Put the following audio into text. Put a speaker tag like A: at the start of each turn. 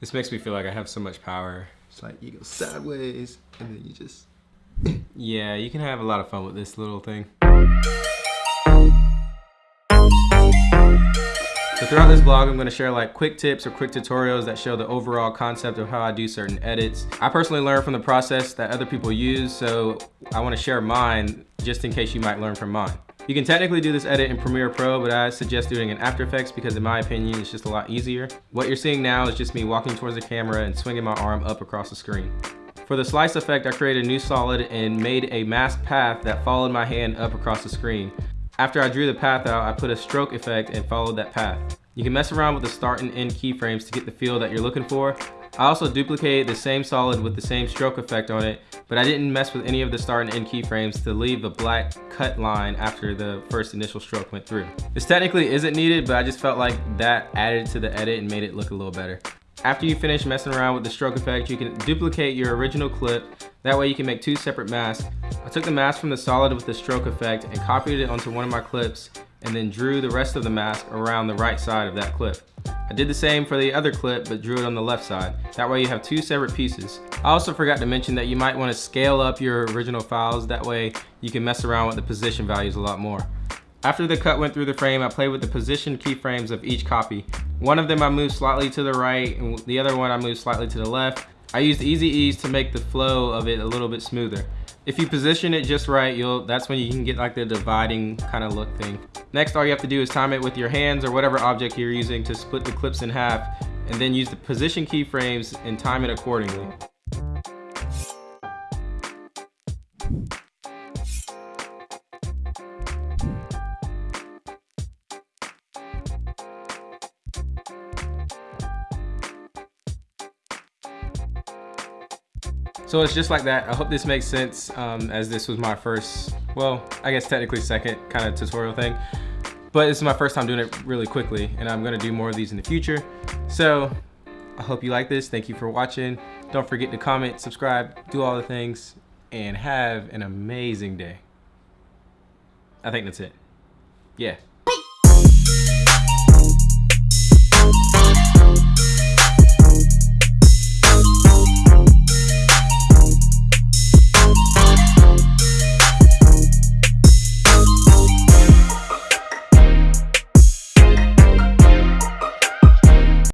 A: This makes me feel like I have so much power.
B: It's like you go sideways and then you just.
A: Yeah, you can have a lot of fun with this little thing. So throughout this vlog, I'm gonna share like quick tips or quick tutorials that show the overall concept of how I do certain edits. I personally learned from the process that other people use, so I wanna share mine just in case you might learn from mine. You can technically do this edit in Premiere Pro, but I suggest doing it in After Effects because in my opinion, it's just a lot easier. What you're seeing now is just me walking towards the camera and swinging my arm up across the screen. For the slice effect, I created a new solid and made a mask path that followed my hand up across the screen. After I drew the path out, I put a stroke effect and followed that path. You can mess around with the start and end keyframes to get the feel that you're looking for. I also duplicated the same solid with the same stroke effect on it, but I didn't mess with any of the start and end keyframes to leave the black cut line after the first initial stroke went through. This technically isn't needed, but I just felt like that added to the edit and made it look a little better. After you finish messing around with the stroke effect, you can duplicate your original clip. That way you can make two separate masks. I took the mask from the solid with the stroke effect and copied it onto one of my clips and then drew the rest of the mask around the right side of that clip. I did the same for the other clip, but drew it on the left side. That way you have two separate pieces. I also forgot to mention that you might want to scale up your original files. That way you can mess around with the position values a lot more. After the cut went through the frame, I played with the position keyframes of each copy. One of them I moved slightly to the right, and the other one I moved slightly to the left. I used easy ease to make the flow of it a little bit smoother. If you position it just right, you'll that's when you can get like the dividing kind of look thing. Next, all you have to do is time it with your hands or whatever object you're using to split the clips in half, and then use the position keyframes and time it accordingly. So it's just like that. I hope this makes sense um, as this was my first, well, I guess technically second kind of tutorial thing. But this is my first time doing it really quickly and I'm gonna do more of these in the future. So I hope you like this. Thank you for watching. Don't forget to comment, subscribe, do all the things, and have an amazing day. I think that's it. Yeah.